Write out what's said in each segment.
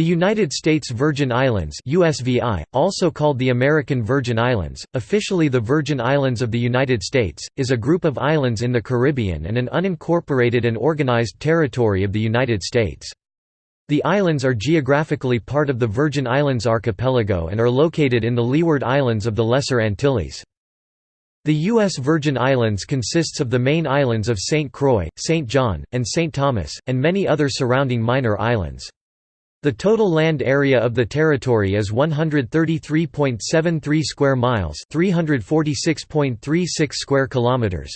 The United States Virgin Islands USVI, also called the American Virgin Islands, officially the Virgin Islands of the United States, is a group of islands in the Caribbean and an unincorporated and organized territory of the United States. The islands are geographically part of the Virgin Islands archipelago and are located in the Leeward Islands of the Lesser Antilles. The U.S. Virgin Islands consists of the main islands of St. Croix, St. John, and St. Thomas, and many other surrounding minor islands. The total land area of the territory is 133.73 square miles, 346.36 square kilometers.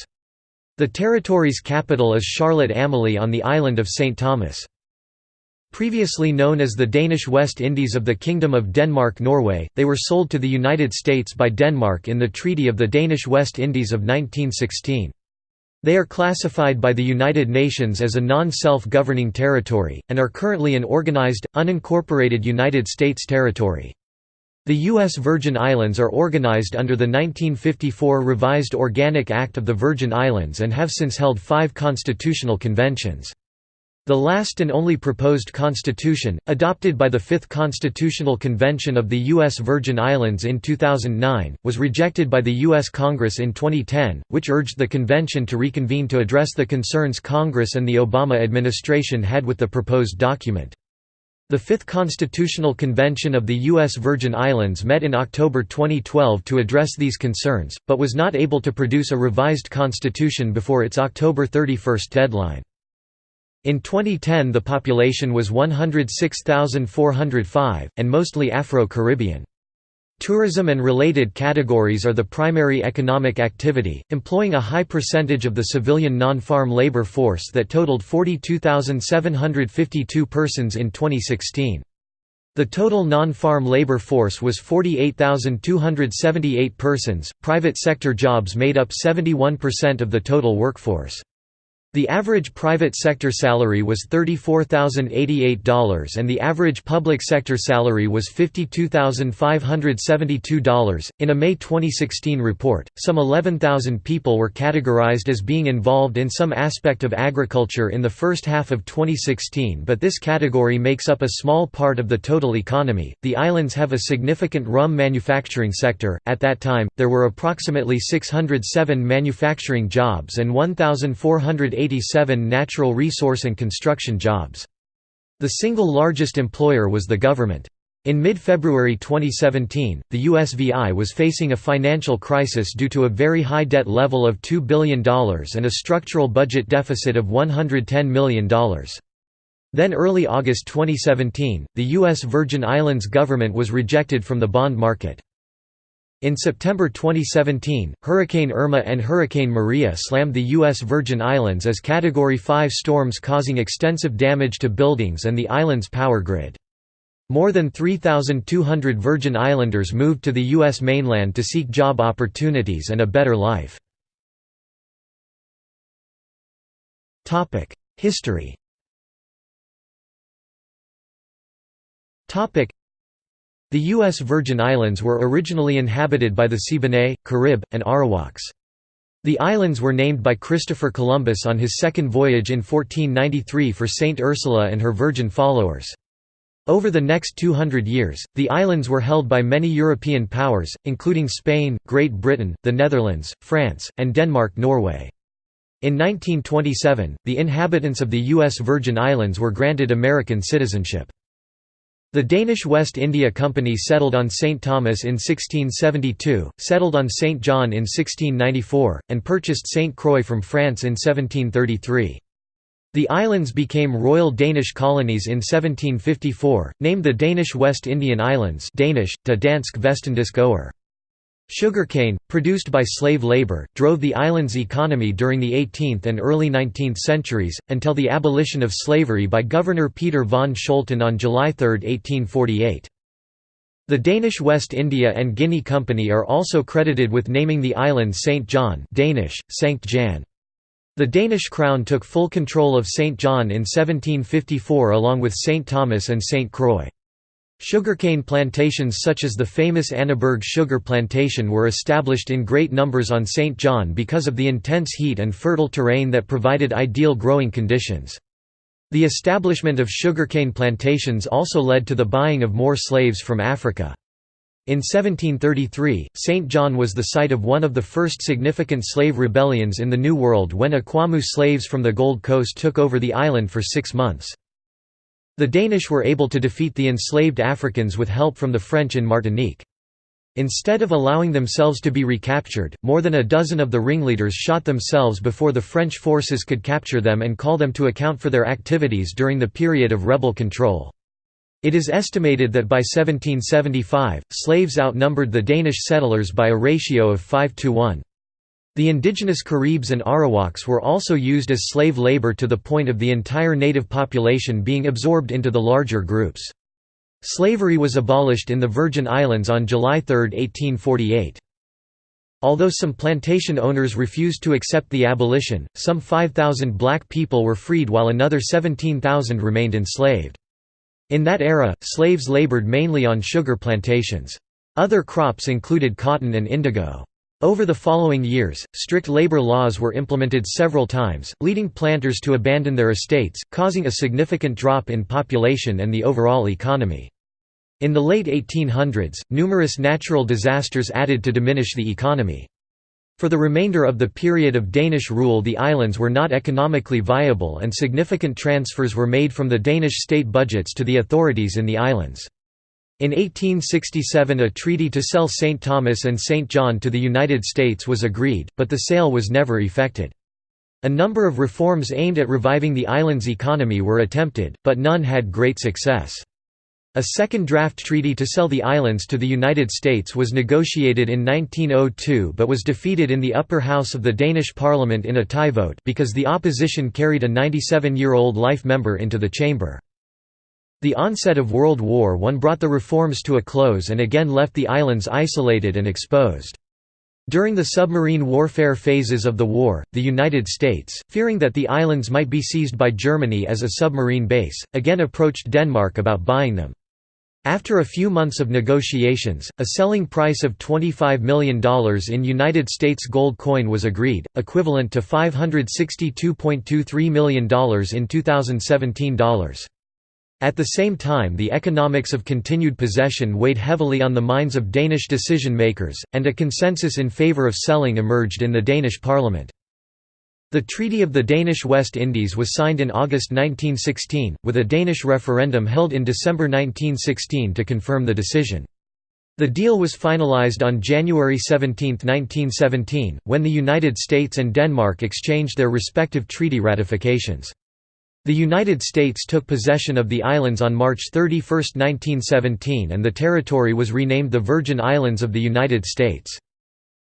The territory's capital is Charlotte Amalie on the island of St. Thomas. Previously known as the Danish West Indies of the Kingdom of Denmark-Norway, they were sold to the United States by Denmark in the Treaty of the Danish West Indies of 1916. They are classified by the United Nations as a non-self-governing territory, and are currently an organized, unincorporated United States territory. The U.S. Virgin Islands are organized under the 1954 Revised Organic Act of the Virgin Islands and have since held five constitutional conventions. The last and only proposed constitution, adopted by the Fifth Constitutional Convention of the U.S. Virgin Islands in 2009, was rejected by the U.S. Congress in 2010, which urged the convention to reconvene to address the concerns Congress and the Obama administration had with the proposed document. The Fifth Constitutional Convention of the U.S. Virgin Islands met in October 2012 to address these concerns, but was not able to produce a revised constitution before its October 31 deadline. In 2010 the population was 106,405, and mostly Afro-Caribbean. Tourism and related categories are the primary economic activity, employing a high percentage of the civilian non-farm labor force that totaled 42,752 persons in 2016. The total non-farm labor force was 48,278 persons. Private sector jobs made up 71% of the total workforce. The average private sector salary was $34,088 and the average public sector salary was $52,572. In a May 2016 report, some 11,000 people were categorized as being involved in some aspect of agriculture in the first half of 2016, but this category makes up a small part of the total economy. The islands have a significant rum manufacturing sector. At that time, there were approximately 607 manufacturing jobs and 1,480 187 natural resource and construction jobs. The single largest employer was the government. In mid-February 2017, the USVI was facing a financial crisis due to a very high debt level of $2 billion and a structural budget deficit of $110 million. Then early August 2017, the U.S. Virgin Islands government was rejected from the bond market. In September 2017, Hurricane Irma and Hurricane Maria slammed the U.S. Virgin Islands as Category 5 storms causing extensive damage to buildings and the island's power grid. More than 3,200 Virgin Islanders moved to the U.S. mainland to seek job opportunities and a better life. History the U.S. Virgin Islands were originally inhabited by the Siboney, Carib, and Arawaks. The islands were named by Christopher Columbus on his second voyage in 1493 for Saint Ursula and her virgin followers. Over the next 200 years, the islands were held by many European powers, including Spain, Great Britain, the Netherlands, France, and Denmark-Norway. In 1927, the inhabitants of the U.S. Virgin Islands were granted American citizenship. The Danish West India Company settled on St. Thomas in 1672, settled on St. John in 1694, and purchased St. Croix from France in 1733. The islands became royal Danish colonies in 1754, named the Danish West Indian Islands Danish, de Dansk Vestindisk Øer. Sugarcane, produced by slave labor, drove the island's economy during the 18th and early 19th centuries, until the abolition of slavery by Governor Peter von Scholten on July 3, 1848. The Danish West India and Guinea Company are also credited with naming the island St. John Danish, Sankt Jan. The Danish crown took full control of St. John in 1754 along with St. Thomas and St. Croix. Sugarcane plantations such as the famous Annaberg sugar plantation were established in great numbers on St. John because of the intense heat and fertile terrain that provided ideal growing conditions. The establishment of sugarcane plantations also led to the buying of more slaves from Africa. In 1733, St. John was the site of one of the first significant slave rebellions in the New World when Akwamu slaves from the Gold Coast took over the island for six months. The Danish were able to defeat the enslaved Africans with help from the French in Martinique. Instead of allowing themselves to be recaptured, more than a dozen of the ringleaders shot themselves before the French forces could capture them and call them to account for their activities during the period of rebel control. It is estimated that by 1775, slaves outnumbered the Danish settlers by a ratio of 5 to 1. The indigenous Caribs and Arawaks were also used as slave labor to the point of the entire native population being absorbed into the larger groups. Slavery was abolished in the Virgin Islands on July 3, 1848. Although some plantation owners refused to accept the abolition, some 5,000 black people were freed while another 17,000 remained enslaved. In that era, slaves labored mainly on sugar plantations. Other crops included cotton and indigo. Over the following years, strict labor laws were implemented several times, leading planters to abandon their estates, causing a significant drop in population and the overall economy. In the late 1800s, numerous natural disasters added to diminish the economy. For the remainder of the period of Danish rule the islands were not economically viable and significant transfers were made from the Danish state budgets to the authorities in the islands. In 1867 a treaty to sell St. Thomas and St. John to the United States was agreed, but the sale was never effected. A number of reforms aimed at reviving the island's economy were attempted, but none had great success. A second draft treaty to sell the islands to the United States was negotiated in 1902 but was defeated in the upper house of the Danish parliament in a tie vote because the opposition carried a 97-year-old life member into the chamber. The onset of World War I brought the reforms to a close and again left the islands isolated and exposed. During the submarine warfare phases of the war, the United States, fearing that the islands might be seized by Germany as a submarine base, again approached Denmark about buying them. After a few months of negotiations, a selling price of $25 million in United States gold coin was agreed, equivalent to $562.23 million in 2017 dollars. At the same time the economics of continued possession weighed heavily on the minds of Danish decision-makers, and a consensus in favour of selling emerged in the Danish parliament. The Treaty of the Danish West Indies was signed in August 1916, with a Danish referendum held in December 1916 to confirm the decision. The deal was finalized on January 17, 1917, when the United States and Denmark exchanged their respective treaty ratifications. The United States took possession of the islands on March 31, 1917 and the territory was renamed the Virgin Islands of the United States.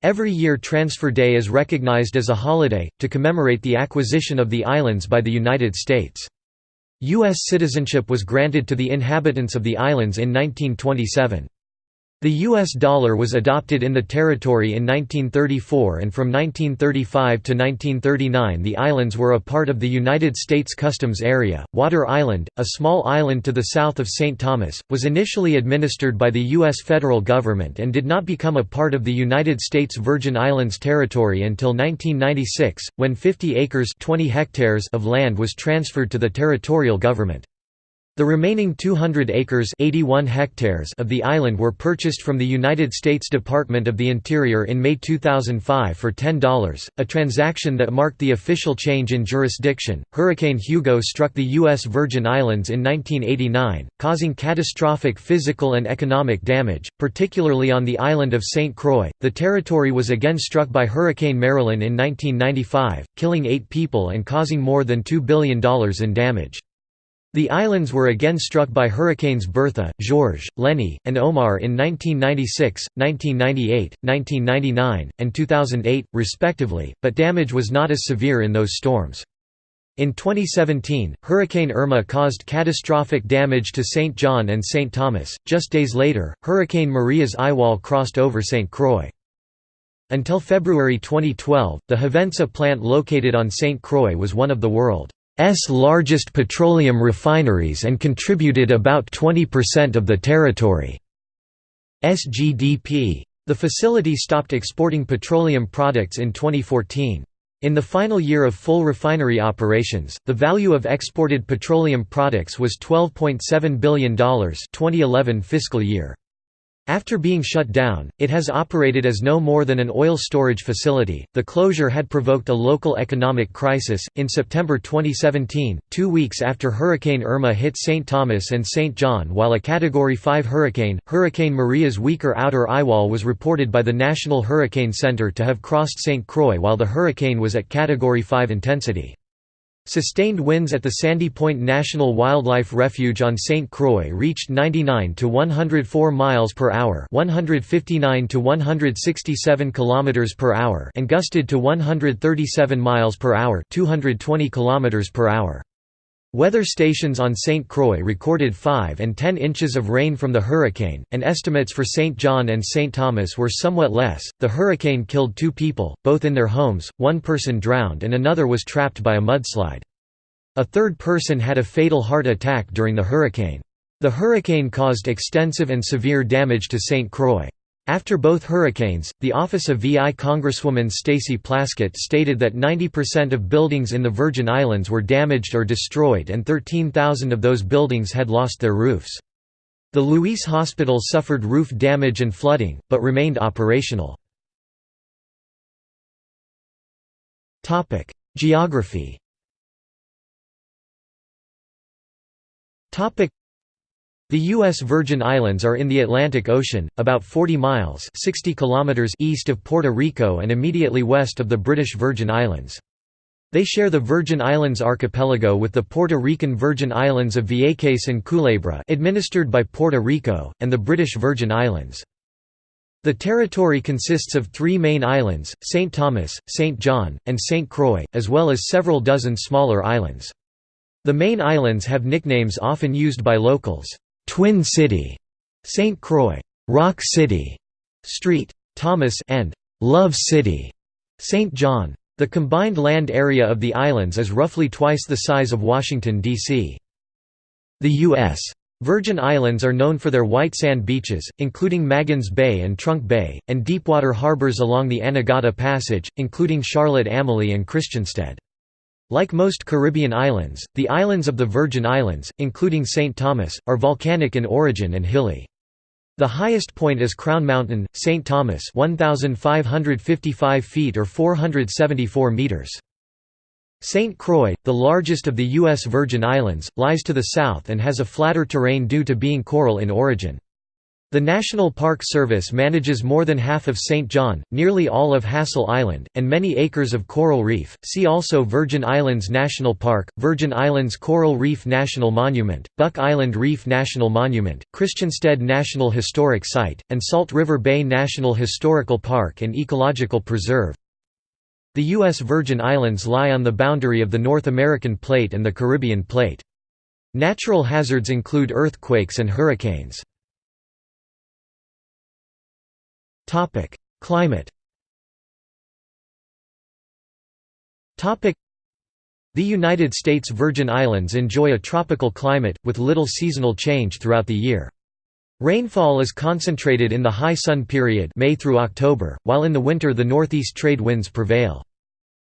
Every year Transfer Day is recognized as a holiday, to commemorate the acquisition of the islands by the United States. U.S. citizenship was granted to the inhabitants of the islands in 1927. The U.S. dollar was adopted in the territory in 1934 and from 1935 to 1939 the islands were a part of the United States Customs Area. Water Island, a small island to the south of St. Thomas, was initially administered by the U.S. federal government and did not become a part of the United States Virgin Islands territory until 1996, when 50 acres 20 hectares of land was transferred to the territorial government. The remaining 200 acres 81 hectares of the island were purchased from the United States Department of the Interior in May 2005 for $10, a transaction that marked the official change in jurisdiction. Hurricane Hugo struck the U.S. Virgin Islands in 1989, causing catastrophic physical and economic damage, particularly on the island of St. Croix. The territory was again struck by Hurricane Marilyn in 1995, killing eight people and causing more than $2 billion in damage. The islands were again struck by hurricanes Bertha, George, Lenny, and Omar in 1996, 1998, 1999, and 2008, respectively, but damage was not as severe in those storms. In 2017, Hurricane Irma caused catastrophic damage to St. John and St. Thomas. Just days later, Hurricane Maria's eyewall crossed over St. Croix. Until February 2012, the Hovensa plant located on St. Croix was one of the world largest petroleum refineries and contributed about 20% of the territory's GDP. The facility stopped exporting petroleum products in 2014. In the final year of full refinery operations, the value of exported petroleum products was $12.7 billion 2011 fiscal year. After being shut down, it has operated as no more than an oil storage facility. The closure had provoked a local economic crisis. In September 2017, two weeks after Hurricane Irma hit St. Thomas and St. John while a Category 5 hurricane, Hurricane Maria's weaker outer eyewall was reported by the National Hurricane Center to have crossed St. Croix while the hurricane was at Category 5 intensity. Sustained winds at the Sandy Point National Wildlife Refuge on St. Croix reached 99 to 104 miles per hour, 159 to 167 kilometers per hour, and gusted to 137 miles per hour, 220 kilometers per hour. Weather stations on St. Croix recorded 5 and 10 inches of rain from the hurricane, and estimates for St. John and St. Thomas were somewhat less. The hurricane killed two people, both in their homes, one person drowned and another was trapped by a mudslide. A third person had a fatal heart attack during the hurricane. The hurricane caused extensive and severe damage to St. Croix. After both hurricanes, the office of VI Congresswoman Stacey Plaskett stated that 90% of buildings in the Virgin Islands were damaged or destroyed and 13,000 of those buildings had lost their roofs. The Luis Hospital suffered roof damage and flooding, but remained operational. Geography the U.S. Virgin Islands are in the Atlantic Ocean, about 40 miles 60 kilometers east of Puerto Rico and immediately west of the British Virgin Islands. They share the Virgin Islands archipelago with the Puerto Rican Virgin Islands of Vieques and Culebra administered by Puerto Rico, and the British Virgin Islands. The territory consists of three main islands, St. Thomas, St. John, and St. Croix, as well as several dozen smaller islands. The main islands have nicknames often used by locals. Twin City, St. Croix, Rock City, Street, Thomas and Love City, St. John. The combined land area of the islands is roughly twice the size of Washington, D.C. The U.S. Virgin Islands are known for their white sand beaches, including Magens Bay and Trunk Bay, and deepwater harbors along the Anegada Passage, including Charlotte Amalie and Christiansted. Like most Caribbean islands, the islands of the Virgin Islands, including St. Thomas, are volcanic in origin and hilly. The highest point is Crown Mountain, St. Thomas 1,555 feet or 474 meters. St. Croix, the largest of the U.S. Virgin Islands, lies to the south and has a flatter terrain due to being coral in origin. The National Park Service manages more than half of St. John, nearly all of Hassel Island, and many acres of coral reef. See also Virgin Islands National Park, Virgin Islands Coral Reef National Monument, Buck Island Reef National Monument, Christiansted National Historic Site, and Salt River Bay National Historical Park and Ecological Preserve. The U.S. Virgin Islands lie on the boundary of the North American Plate and the Caribbean Plate. Natural hazards include earthquakes and hurricanes. Climate Topic: The United States Virgin Islands enjoy a tropical climate, with little seasonal change throughout the year. Rainfall is concentrated in the high sun period May through October, while in the winter the northeast trade winds prevail.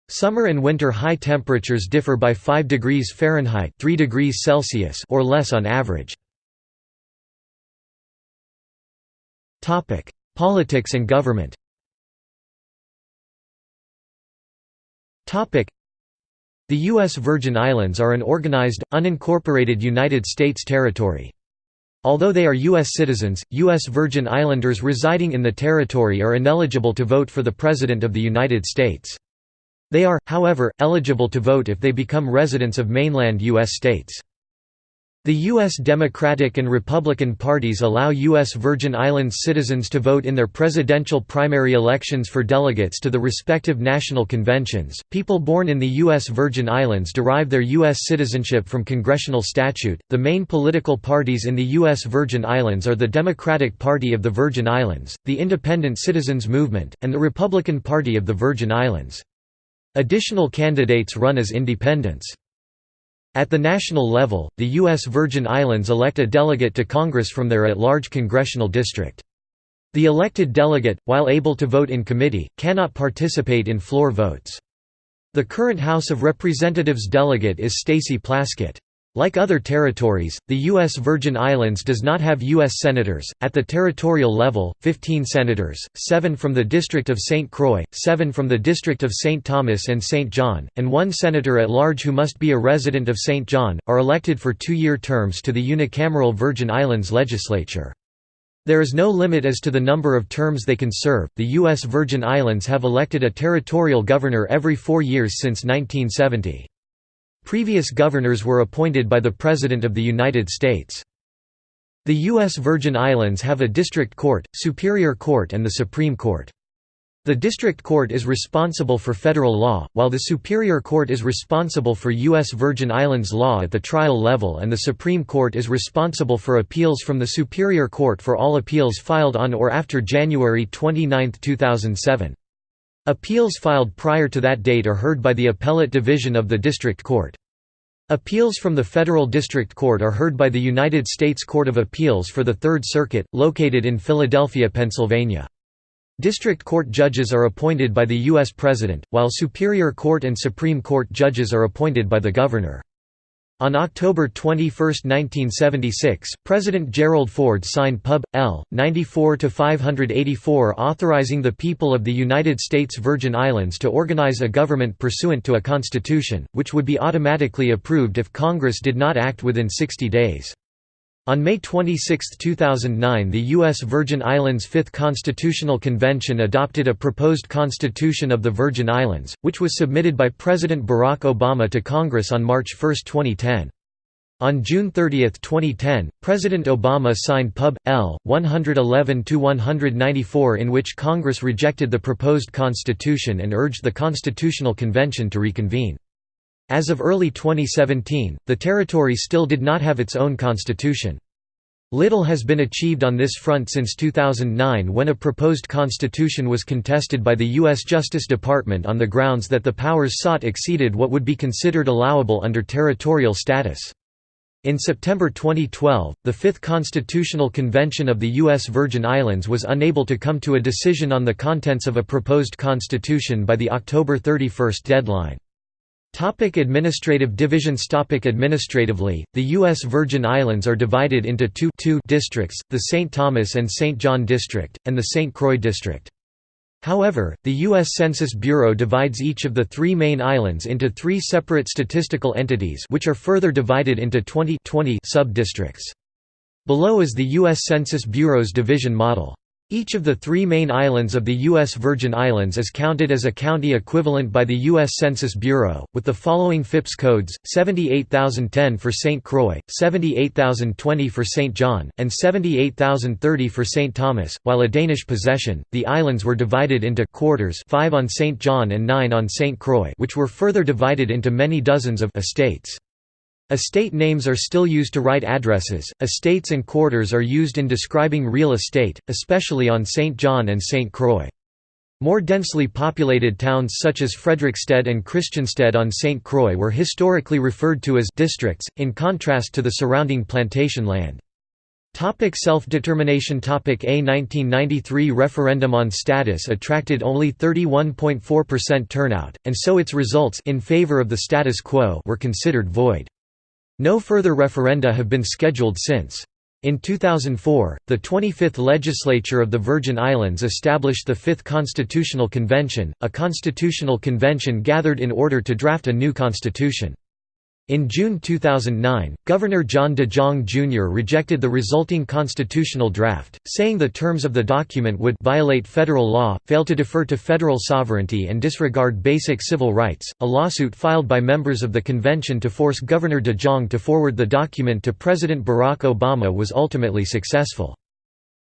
Summer and winter high temperatures differ by 5 degrees Fahrenheit 3 degrees Celsius or less on average. Politics and government The U.S. Virgin Islands are an organized, unincorporated United States territory. Although they are U.S. citizens, U.S. Virgin Islanders residing in the territory are ineligible to vote for the President of the United States. They are, however, eligible to vote if they become residents of mainland U.S. states. The U.S. Democratic and Republican parties allow U.S. Virgin Islands citizens to vote in their presidential primary elections for delegates to the respective national conventions. People born in the U.S. Virgin Islands derive their U.S. citizenship from congressional statute. The main political parties in the U.S. Virgin Islands are the Democratic Party of the Virgin Islands, the Independent Citizens Movement, and the Republican Party of the Virgin Islands. Additional candidates run as independents. At the national level, the U.S. Virgin Islands elect a delegate to Congress from their at-large congressional district. The elected delegate, while able to vote in committee, cannot participate in floor votes. The current House of Representatives delegate is Stacey Plaskett. Like other territories, the U.S. Virgin Islands does not have U.S. senators. At the territorial level, 15 senators, 7 from the District of St. Croix, 7 from the District of St. Thomas and St. John, and one senator at large who must be a resident of St. John, are elected for two year terms to the unicameral Virgin Islands legislature. There is no limit as to the number of terms they can serve. The U.S. Virgin Islands have elected a territorial governor every four years since 1970. Previous governors were appointed by the President of the United States. The U.S. Virgin Islands have a district court, superior court and the Supreme Court. The district court is responsible for federal law, while the superior court is responsible for U.S. Virgin Islands law at the trial level and the Supreme Court is responsible for appeals from the superior court for all appeals filed on or after January 29, 2007. Appeals filed prior to that date are heard by the Appellate Division of the District Court. Appeals from the Federal District Court are heard by the United States Court of Appeals for the Third Circuit, located in Philadelphia, Pennsylvania. District Court judges are appointed by the U.S. President, while Superior Court and Supreme Court judges are appointed by the Governor. On October 21, 1976, President Gerald Ford signed Pub. L. 94-584 authorizing the people of the United States Virgin Islands to organize a government pursuant to a constitution, which would be automatically approved if Congress did not act within 60 days. On May 26, 2009 the U.S. Virgin Islands Fifth Constitutional Convention adopted a proposed Constitution of the Virgin Islands, which was submitted by President Barack Obama to Congress on March 1, 2010. On June 30, 2010, President Obama signed Pub. L. 111–194 in which Congress rejected the proposed constitution and urged the Constitutional Convention to reconvene. As of early 2017, the territory still did not have its own constitution. Little has been achieved on this front since 2009 when a proposed constitution was contested by the U.S. Justice Department on the grounds that the powers sought exceeded what would be considered allowable under territorial status. In September 2012, the Fifth Constitutional Convention of the U.S. Virgin Islands was unable to come to a decision on the contents of a proposed constitution by the October 31 deadline. Topic administrative divisions Topic Administratively, the U.S. Virgin Islands are divided into two, two districts, the St. Thomas and St. John District, and the St. Croix District. However, the U.S. Census Bureau divides each of the three main islands into three separate statistical entities which are further divided into 20, 20 sub-districts. Below is the U.S. Census Bureau's division model. Each of the three main islands of the U.S. Virgin Islands is counted as a county equivalent by the U.S. Census Bureau, with the following FIPS codes, 78010 for St. Croix, 78020 for St. John, and 78030 for St. Thomas. While a Danish possession, the islands were divided into quarters 5 on St. John and 9 on St. Croix which were further divided into many dozens of estates. Estate names are still used to write addresses. Estates and quarters are used in describing real estate, especially on St. John and St. Croix. More densely populated towns such as Frederiksted and Christiansted on St. Croix were historically referred to as districts, in contrast to the surrounding plantation land. Topic Self-determination Topic A 1993 referendum on status attracted only 31.4% turnout, and so its results in favor of the status quo were considered void. No further referenda have been scheduled since. In 2004, the 25th Legislature of the Virgin Islands established the Fifth Constitutional Convention, a constitutional convention gathered in order to draft a new constitution. In June 2009, Governor John de Jong Jr. rejected the resulting constitutional draft, saying the terms of the document would violate federal law, fail to defer to federal sovereignty, and disregard basic civil rights. A lawsuit filed by members of the convention to force Governor de Jong to forward the document to President Barack Obama was ultimately successful.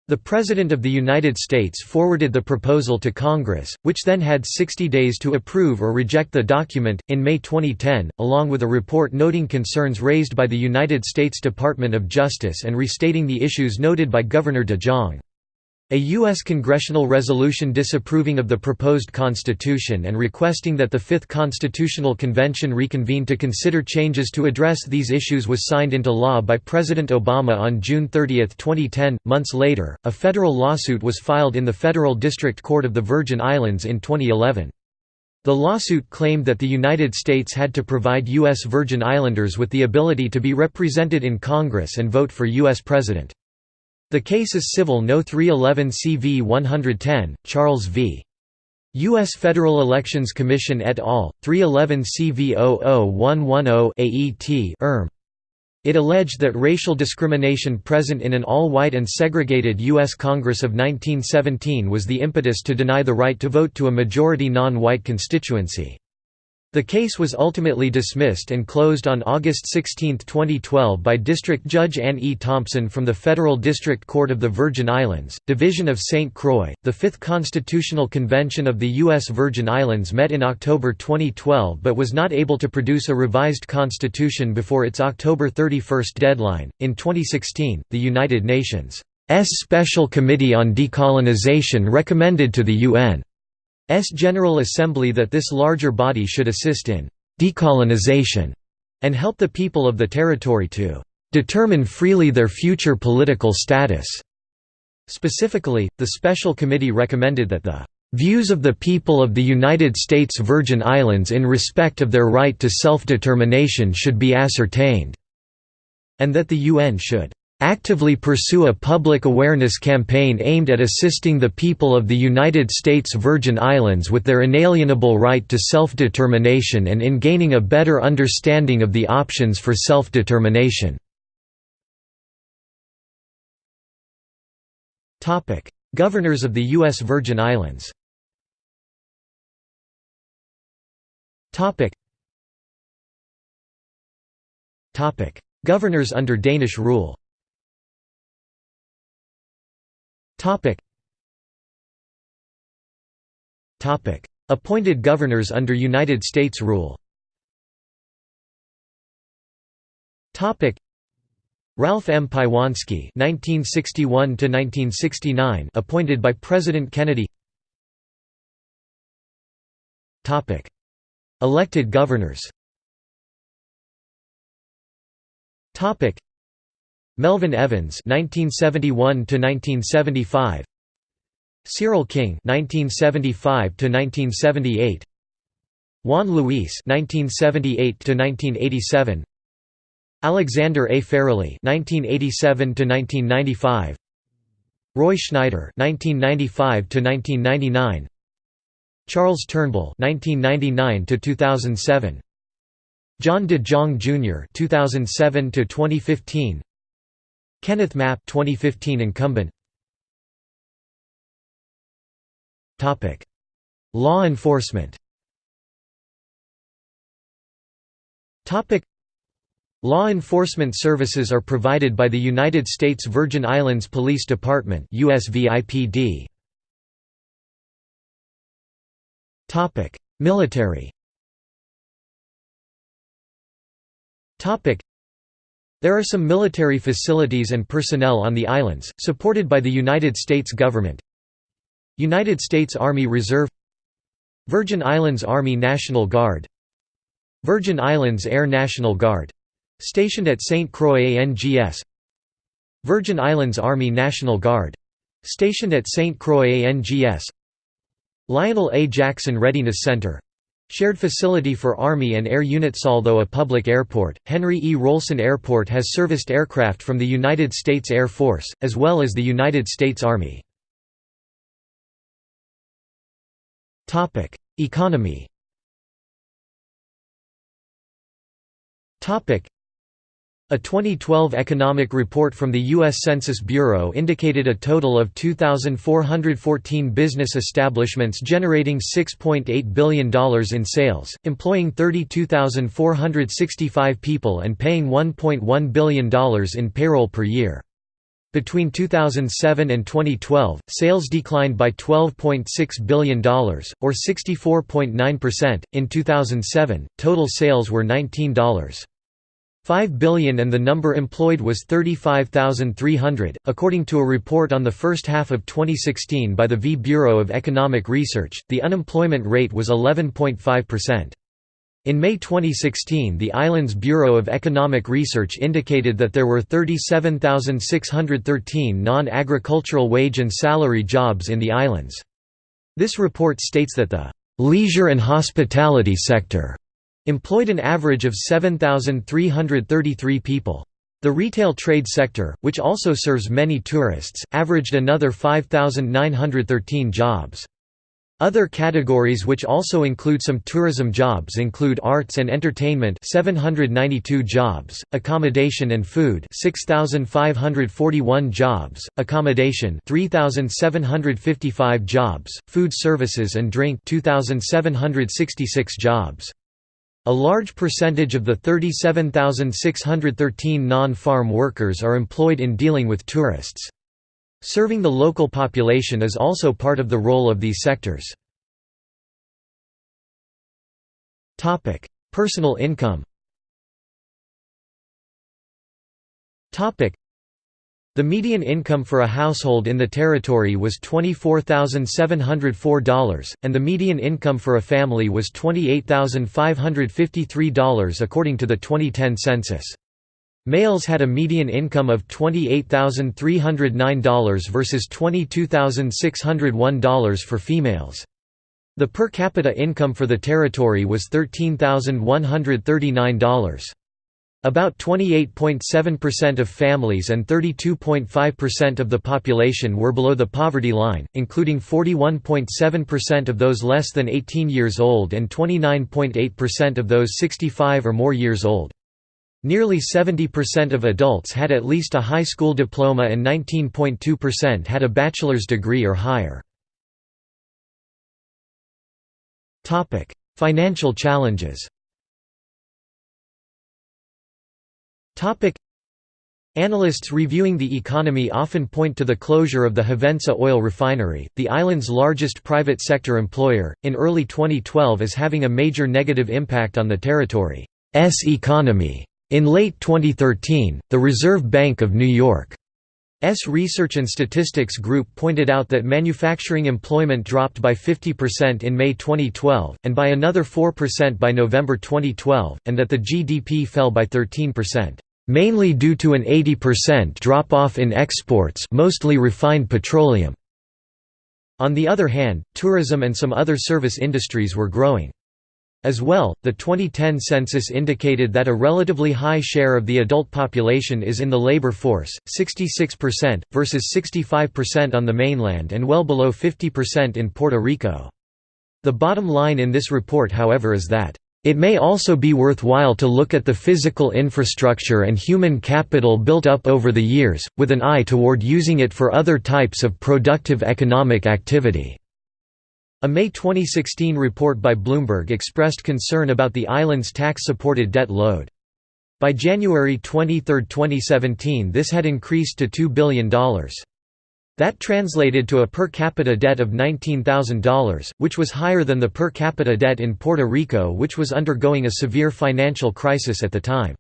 The President of the United States forwarded the proposal to Congress, which then had 60 days to approve or reject the document. In May 2010, along with a report noting concerns raised by the United States Department of Justice and restating the issues noted by Governor de Jong. A U.S. congressional resolution disapproving of the proposed constitution and requesting that the Fifth Constitutional Convention reconvene to consider changes to address these issues was signed into law by President Obama on June 30, 2010. Months later, a federal lawsuit was filed in the Federal District Court of the Virgin Islands in 2011. The lawsuit claimed that the United States had to provide U.S. Virgin Islanders with the ability to be represented in Congress and vote for U.S. President. The case is Civil No. 311 CV 110, Charles v. U.S. Federal Elections Commission et al., 311 CV 00110 AET ERM. It alleged that racial discrimination present in an all-white and segregated U.S. Congress of 1917 was the impetus to deny the right to vote to a majority non-white constituency. The case was ultimately dismissed and closed on August 16, 2012 by District Judge Anne E. Thompson from the Federal District Court of the Virgin Islands, Division of St. Croix. The Fifth Constitutional Convention of the U.S. Virgin Islands met in October 2012 but was not able to produce a revised constitution before its October 31 deadline. In 2016, the United Nations' Special Committee on Decolonization recommended to the UN General Assembly that this larger body should assist in «decolonization» and help the people of the territory to «determine freely their future political status». Specifically, the Special Committee recommended that the «views of the people of the United States Virgin Islands in respect of their right to self-determination should be ascertained», and that the UN should actively pursue a public awareness campaign aimed at assisting the people of the United States Virgin Islands with their inalienable right to self-determination and in gaining a better understanding of the options for self-determination. Governors of the U.S. Virgin Islands Governors under Danish rule Appointed governors under United States rule Topic. Ralph M. Paiewonsky (1961–1969), appointed by President Kennedy. Topic. Elected governors. Topic. Melvin Evans (1971–1975), Cyril King (1975–1978), Juan Luis (1978–1987), Alexander A. Farrelly (1987–1995), Roy Schneider (1995–1999), Charles Turnbull (1999–2007). John De Jong Jr. 2007 to 2015 Kenneth Mapp 2015 incumbent. Topic. Law enforcement. Topic. Law enforcement services are provided by the United States Virgin Islands Police Department USVIPD Topic. Military. Topic there are some military facilities and personnel on the islands, supported by the United States government United States Army Reserve Virgin Islands Army National Guard Virgin Islands Air National Guard — stationed at St. Croix ANGS Virgin Islands Army National Guard — stationed at St. Croix ANGS Lionel A. Jackson Readiness Center Shared facility for Army and Air Units Although a public airport, Henry E. Rohlsen Airport has serviced aircraft from the United States Air Force, as well as the United States Army. Economy a 2012 economic report from the U.S. Census Bureau indicated a total of 2,414 business establishments generating $6.8 billion in sales, employing 32,465 people and paying $1.1 billion in payroll per year. Between 2007 and 2012, sales declined by $12.6 billion, or 64.9%. In 2007, total sales were $19. 5 billion and the number employed was 35,300, according to a report on the first half of 2016 by the V Bureau of Economic Research. The unemployment rate was 11.5%. In May 2016 the island's Bureau of Economic Research indicated that there were 37,613 non-agricultural wage and salary jobs in the islands. This report states that the leisure and hospitality sector employed an average of 7,333 people. The retail trade sector, which also serves many tourists, averaged another 5,913 jobs. Other categories which also include some tourism jobs include arts and entertainment 792 jobs, accommodation and food 6541 jobs, accommodation 3755 jobs, food services and drink 2766 jobs. A large percentage of the 37,613 non-farm workers are employed in dealing with tourists. Serving the local population is also part of the role of these sectors. Personal income the median income for a household in the territory was $24,704, and the median income for a family was $28,553 according to the 2010 census. Males had a median income of $28,309 versus $22,601 for females. The per capita income for the territory was $13,139. About 28.7% of families and 32.5% of the population were below the poverty line, including 41.7% of those less than 18 years old and 29.8% of those 65 or more years old. Nearly 70% of adults had at least a high school diploma and 19.2% had a bachelor's degree or higher. Financial challenges Topic Analysts reviewing the economy often point to the closure of the Hovensa oil refinery, the island's largest private sector employer, in early 2012 as having a major negative impact on the territory's economy. In late 2013, the Reserve Bank of New York S Research and Statistics Group pointed out that manufacturing employment dropped by 50% in May 2012, and by another 4% by November 2012, and that the GDP fell by 13%, mainly due to an 80% drop-off in exports mostly refined petroleum. On the other hand, tourism and some other service industries were growing. As well, the 2010 census indicated that a relatively high share of the adult population is in the labor force, 66%, versus 65% on the mainland and well below 50% in Puerto Rico. The bottom line in this report however is that it may also be worthwhile to look at the physical infrastructure and human capital built up over the years, with an eye toward using it for other types of productive economic activity. A May 2016 report by Bloomberg expressed concern about the island's tax-supported debt load. By January 23, 2017 this had increased to $2 billion. That translated to a per capita debt of $19,000, which was higher than the per capita debt in Puerto Rico which was undergoing a severe financial crisis at the time.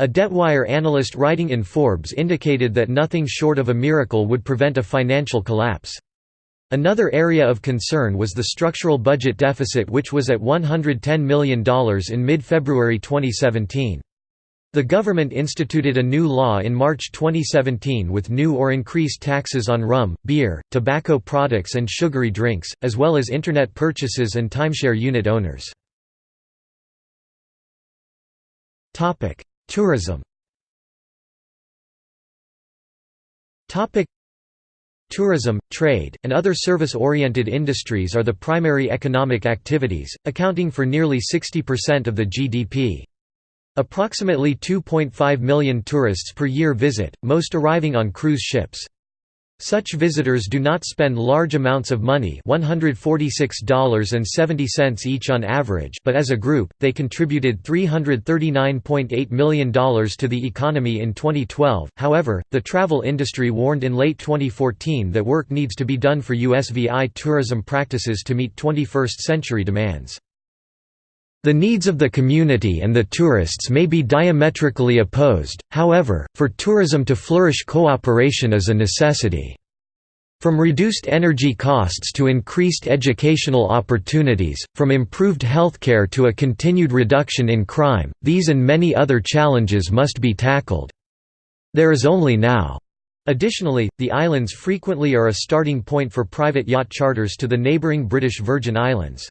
A Debtwire analyst writing in Forbes indicated that nothing short of a miracle would prevent a financial collapse. Another area of concern was the structural budget deficit which was at $110 million in mid-February 2017. The government instituted a new law in March 2017 with new or increased taxes on rum, beer, tobacco products and sugary drinks, as well as Internet purchases and timeshare unit owners. Tourism Tourism, trade, and other service-oriented industries are the primary economic activities, accounting for nearly 60% of the GDP. Approximately 2.5 million tourists per year visit, most arriving on cruise ships. Such visitors do not spend large amounts of money $146.70 each on average but as a group, they contributed $339.8 million to the economy in 2012. However, the travel industry warned in late 2014 that work needs to be done for USVI tourism practices to meet 21st-century demands. The needs of the community and the tourists may be diametrically opposed, however, for tourism to flourish cooperation is a necessity. From reduced energy costs to increased educational opportunities, from improved healthcare to a continued reduction in crime, these and many other challenges must be tackled. There is only now. Additionally, the islands frequently are a starting point for private yacht charters to the neighbouring British Virgin Islands.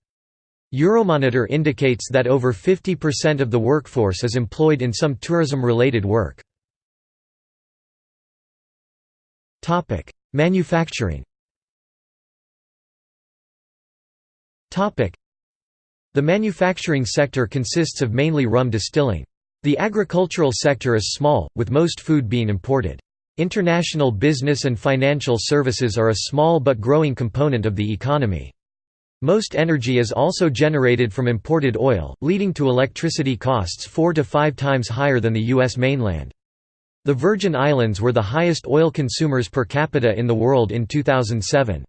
Euromonitor indicates that over 50% of the workforce is employed in some tourism-related work. Manufacturing The manufacturing sector consists of mainly rum distilling. The agricultural sector is small, with most food being imported. International business and financial services are a small but growing component of the economy. Most energy is also generated from imported oil, leading to electricity costs four to five times higher than the U.S. mainland. The Virgin Islands were the highest oil consumers per capita in the world in 2007.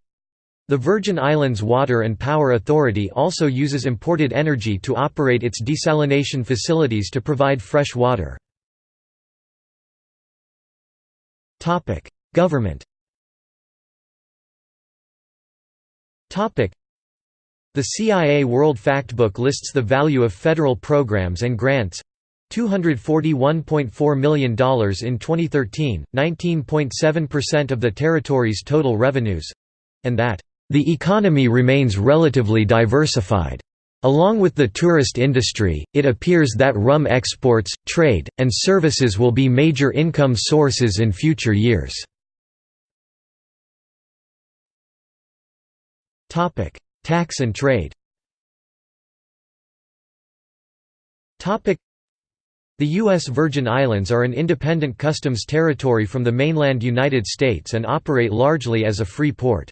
The Virgin Islands Water and Power Authority also uses imported energy to operate its desalination facilities to provide fresh water. Government the CIA World Factbook lists the value of federal programs and grants $241.4 million in 2013, 19.7% of the territory's total revenues and that, "...the economy remains relatively diversified." Along with the tourist industry, it appears that rum exports, trade, and services will be major income sources in future years. Tax and trade The U.S. Virgin Islands are an independent customs territory from the mainland United States and operate largely as a free port.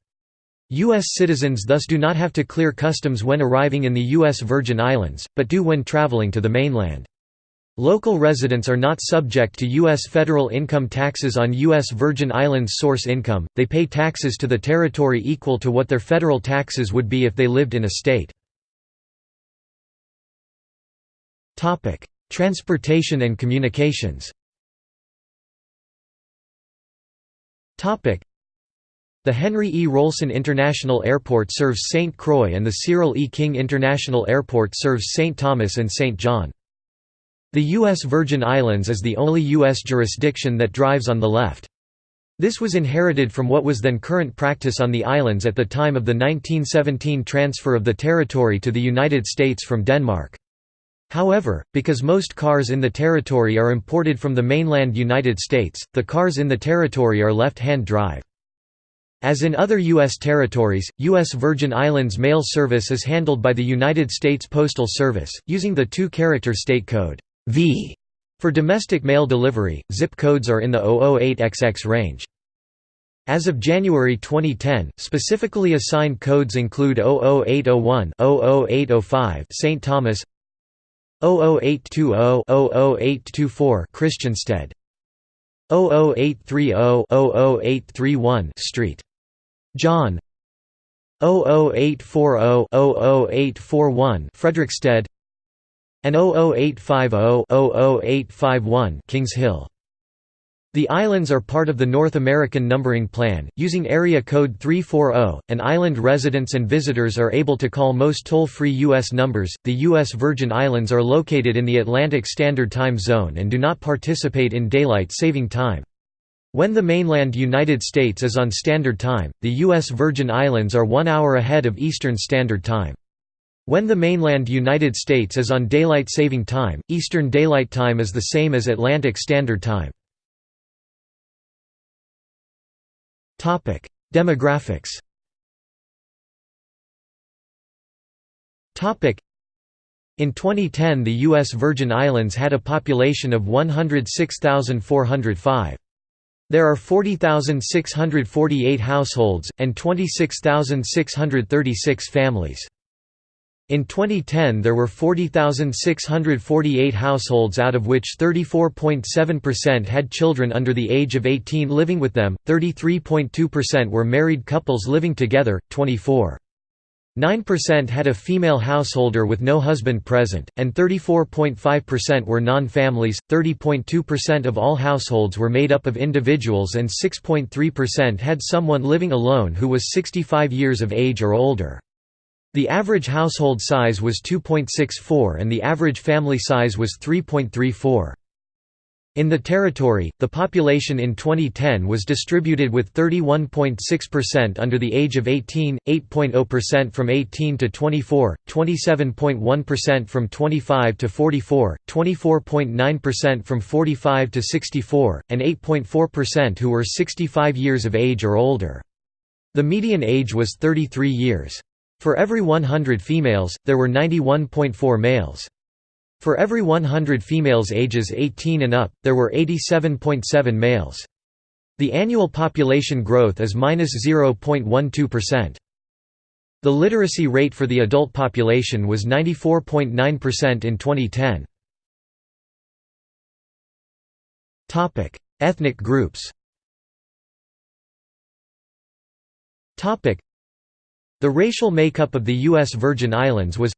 U.S. citizens thus do not have to clear customs when arriving in the U.S. Virgin Islands, but do when traveling to the mainland. Local residents are not subject to U.S. federal income taxes on U.S. Virgin Islands source income, they pay taxes to the territory equal to what their federal taxes would be if they lived in a state. Transportation and communications The Henry E. Rohlsen International Airport serves St. Croix and the Cyril E. King International Airport serves St. Thomas and St. John. The U.S. Virgin Islands is the only U.S. jurisdiction that drives on the left. This was inherited from what was then current practice on the islands at the time of the 1917 transfer of the territory to the United States from Denmark. However, because most cars in the territory are imported from the mainland United States, the cars in the territory are left-hand drive. As in other U.S. territories, U.S. Virgin Islands mail service is handled by the United States Postal Service, using the two-character state code. V for domestic mail delivery, zip codes are in the 008XX range. As of January 2010, specifically assigned codes include 00801, 00805 St. Thomas, 00820, 00824 Christiansted, 00830, 00831 Street. John 00840, 00841 Frederiksted and 00850-00851 Kings Hill. The islands are part of the North American Numbering Plan, using area code 340, and island residents and visitors are able to call most toll-free U.S. numbers. The U.S. Virgin Islands are located in the Atlantic Standard Time Zone and do not participate in daylight saving time. When the mainland United States is on Standard Time, the U.S. Virgin Islands are one hour ahead of Eastern Standard Time. When the mainland United States is on Daylight Saving Time, Eastern Daylight Time is the same as Atlantic Standard Time. Demographics in 2010 the U.S. Virgin Islands had a population of 106,405. There are 40,648 households, and 26,636 families. In 2010 there were 40,648 households out of which 34.7% had children under the age of 18 living with them, 33.2% were married couples living together, 24.9% had a female householder with no husband present, and 34.5% were non-families, 30.2% of all households were made up of individuals and 6.3% had someone living alone who was 65 years of age or older. The average household size was 2.64 and the average family size was 3.34. In the territory, the population in 2010 was distributed with 31.6% under the age of 18, 8.0% from 18 to 24, 27.1% from 25 to 44, 24.9% from 45 to 64, and 8.4% who were 65 years of age or older. The median age was 33 years. For every 100 females, there were 91.4 males. For every 100 females ages 18 and up, there were 87.7 males. The annual population growth is -0.12%. The literacy rate for the adult population was 94.9% in 2010. Topic: Ethnic groups. Topic: The racial makeup of the US Virgin Islands was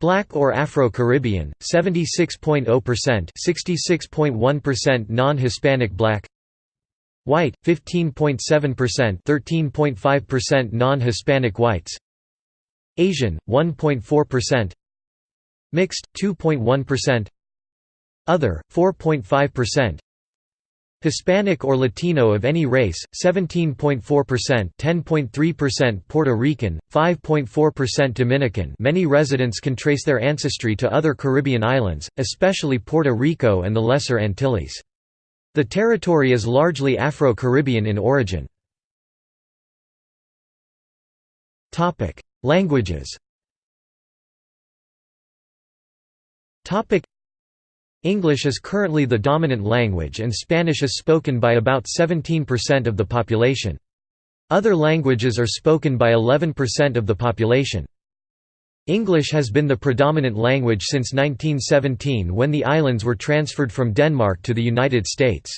Black or Afro-Caribbean, 76.0% 66.1% non-Hispanic Black White, 15.7% 13.5% non-Hispanic whites Asian, 1.4% Mixed, 2.1% Other, 4.5% Hispanic or Latino of any race, 17.4%, 10.3% Puerto Rican, 5.4% Dominican. Many residents can trace their ancestry to other Caribbean islands, especially Puerto Rico and the Lesser Antilles. The territory is largely Afro-Caribbean in origin. Languages. English is currently the dominant language and Spanish is spoken by about 17% of the population. Other languages are spoken by 11% of the population. English has been the predominant language since 1917 when the islands were transferred from Denmark to the United States.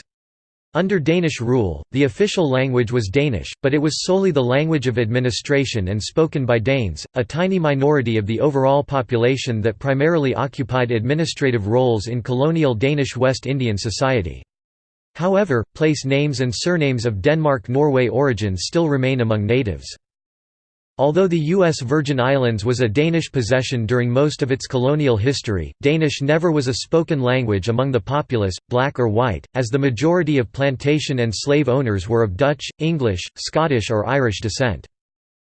Under Danish rule, the official language was Danish, but it was solely the language of administration and spoken by Danes, a tiny minority of the overall population that primarily occupied administrative roles in colonial Danish West Indian society. However, place names and surnames of Denmark-Norway origin still remain among natives. Although the U.S. Virgin Islands was a Danish possession during most of its colonial history, Danish never was a spoken language among the populace, black or white, as the majority of plantation and slave owners were of Dutch, English, Scottish or Irish descent.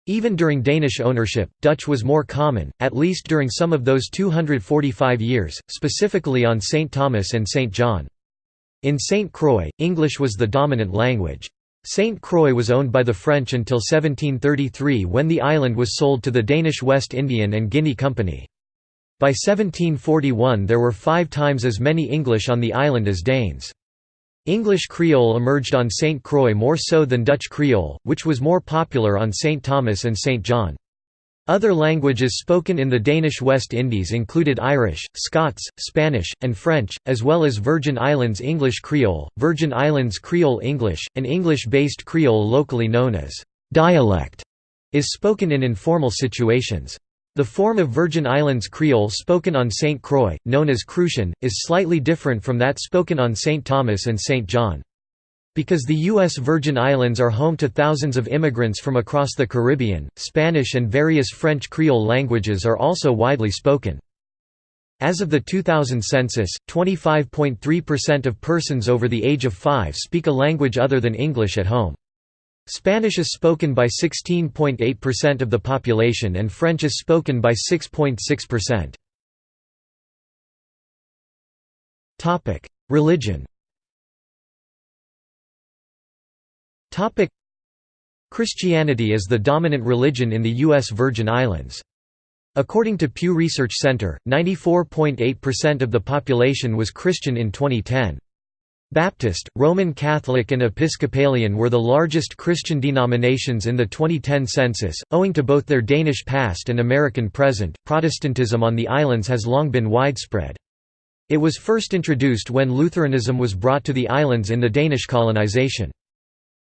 Even during Danish ownership, Dutch was more common, at least during some of those 245 years, specifically on St. Thomas and St. John. In St. Croix, English was the dominant language. St. Croix was owned by the French until 1733 when the island was sold to the Danish West Indian and Guinea Company. By 1741 there were five times as many English on the island as Danes. English Creole emerged on St. Croix more so than Dutch Creole, which was more popular on St. Thomas and St. John. Other languages spoken in the Danish West Indies included Irish, Scots, Spanish, and French, as well as Virgin Islands English Creole, Virgin Islands Creole English, an English-based Creole locally known as dialect, is spoken in informal situations. The form of Virgin Islands Creole spoken on St. Croix, known as Crucian, is slightly different from that spoken on St. Thomas and St. John. Because the U.S. Virgin Islands are home to thousands of immigrants from across the Caribbean, Spanish and various French Creole languages are also widely spoken. As of the 2000 census, 25.3% of persons over the age of 5 speak a language other than English at home. Spanish is spoken by 16.8% of the population and French is spoken by 6.6%. Religion Topic Christianity is the dominant religion in the U.S. Virgin Islands. According to Pew Research Center, 94.8% of the population was Christian in 2010. Baptist, Roman Catholic and Episcopalian were the largest Christian denominations in the 2010 census, owing to both their Danish past and American present. Protestantism on the islands has long been widespread. It was first introduced when Lutheranism was brought to the islands in the Danish colonization.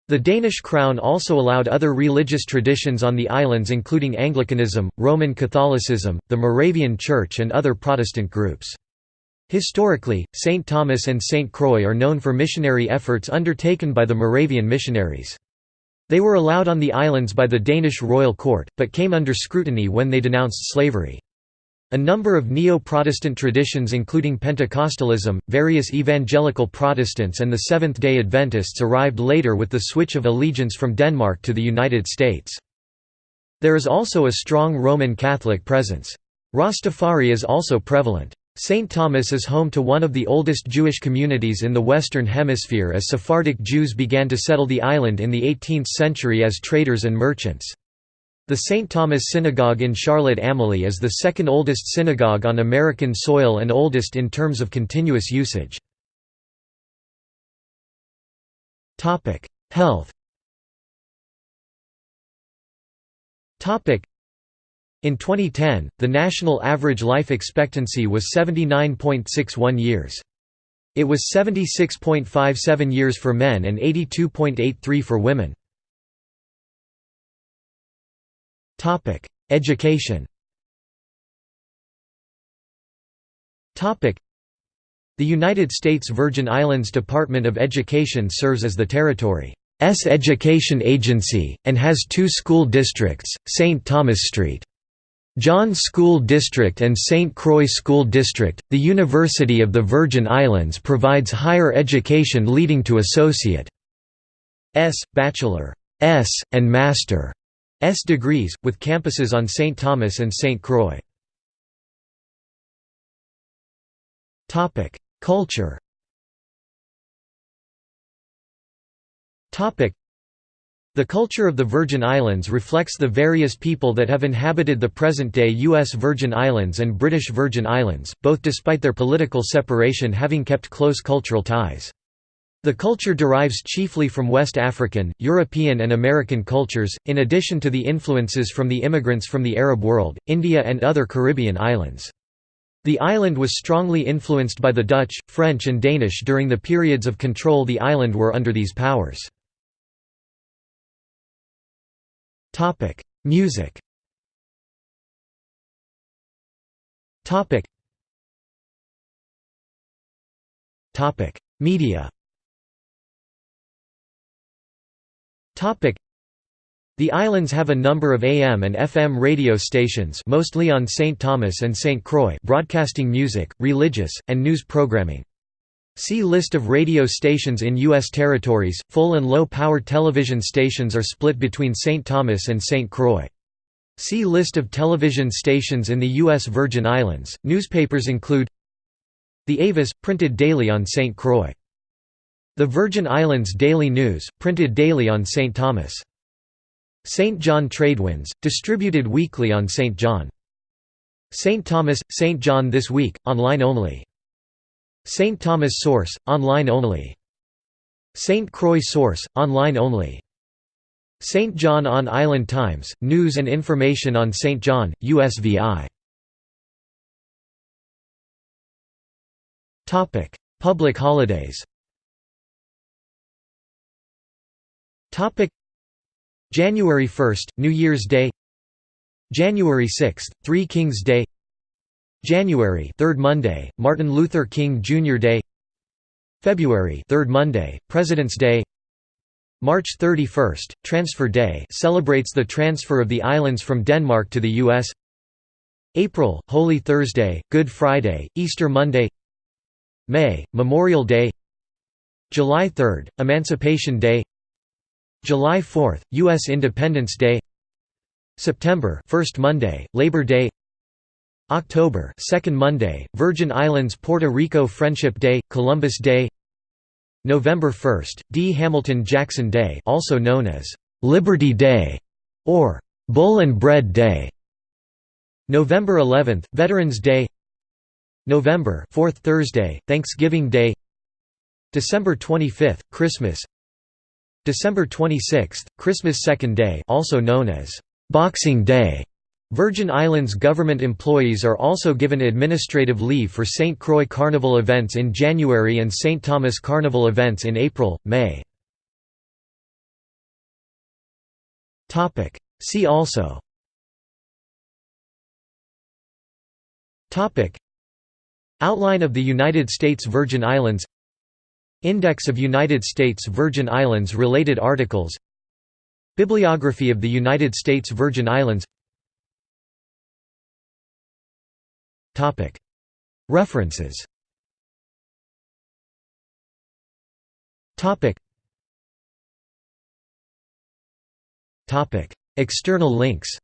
The Danish crown also allowed other religious traditions on the islands including Anglicanism, Roman Catholicism, the Moravian Church and other Protestant groups. Historically, St. Thomas and St. Croix are known for missionary efforts undertaken by the Moravian missionaries. They were allowed on the islands by the Danish royal court, but came under scrutiny when they denounced slavery. A number of Neo-Protestant traditions including Pentecostalism, various evangelical Protestants and the Seventh-day Adventists arrived later with the switch of allegiance from Denmark to the United States. There is also a strong Roman Catholic presence. Rastafari is also prevalent. St. Thomas is home to one of the oldest Jewish communities in the Western Hemisphere as Sephardic Jews began to settle the island in the 18th century as traders and merchants. The St. Thomas Synagogue in Charlotte Amalie is the second oldest synagogue on American soil and oldest in terms of continuous usage. Health In 2010, the national average life expectancy was 79.61 years. It was 76.57 years for men and 82.83 for women. Topic: Education. Topic: The United States Virgin Islands Department of Education serves as the territory's education agency and has two school districts: St. Thomas Street John School District and St. Croix School District. The University of the Virgin Islands provides higher education leading to associate S, bachelor S, and master degrees, with campuses on St. Thomas and St. Croix. Culture the culture of the Virgin Islands reflects the various people that have inhabited the present-day U.S. Virgin Islands and British Virgin Islands, both despite their political separation having kept close cultural ties. The culture derives chiefly from West African, European and American cultures, in addition to the influences from the immigrants from the Arab world, India and other Caribbean islands. The island was strongly influenced by the Dutch, French and Danish during the periods of control the island were under these powers. Music Media The islands have a number of AM and FM radio stations mostly on St. Thomas and St. Croix broadcasting music, religious, and news programming. See List of radio stations in U.S. territories. Full and low power television stations are split between St. Thomas and St. Croix. See List of television stations in the U.S. Virgin Islands. Newspapers include The Avis, printed daily on St. Croix. The Virgin Islands Daily News, printed daily on St. Thomas. St. John Tradewinds, distributed weekly on St. John. St. Thomas, St. John This Week, online only. St. Thomas Source, online only. St. Croix Source, online only. St. John on Island Times, news and information on St. John, USVI. Public holidays Topic. January 1, New Year's Day. January 6, Three Kings Day. January 3rd Monday, Martin Luther King Jr. Day. February 3rd Monday, President's Day. March 31, Transfer Day celebrates the transfer of the islands from Denmark to the U.S. April, Holy Thursday, Good Friday, Easter Monday. May, Memorial Day. July 3, Emancipation Day July 4, U.S. Independence Day. September 1st Monday, Labor Day. October 2nd Monday, Virgin Islands Puerto Rico Friendship Day, Columbus Day. November 1st, D. Hamilton Jackson Day also known as Liberty Day or Bull and Bread Day. November 11th, Veterans Day. November 4th Thursday, Thanksgiving Day. December 25th, Christmas December 26, Christmas Second Day also known as Boxing Day. Virgin Islands government employees are also given administrative leave for St. Croix Carnival events in January and St. Thomas Carnival events in April, May. See also Outline of the United States Virgin Islands Index of United States Virgin Islands related articles. Bibliography of the United States Virgin Islands. References. External links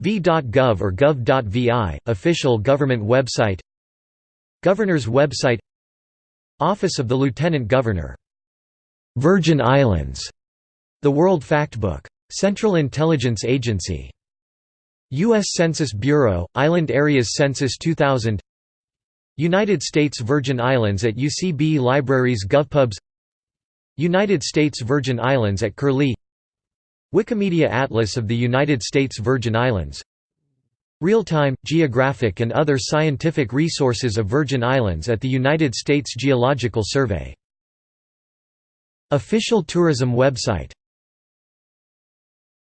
v.gov or gov.vi, official government website. Governor's website. Office of the Lieutenant Governor. Virgin Islands. The World Factbook. Central Intelligence Agency. U.S. Census Bureau, Island Areas Census 2000 United States Virgin Islands at UCB Libraries GovPubs United States Virgin Islands at Curlie Wikimedia Atlas of the United States Virgin Islands. Real-time, geographic and other scientific resources of Virgin Islands at the United States Geological Survey. Official tourism website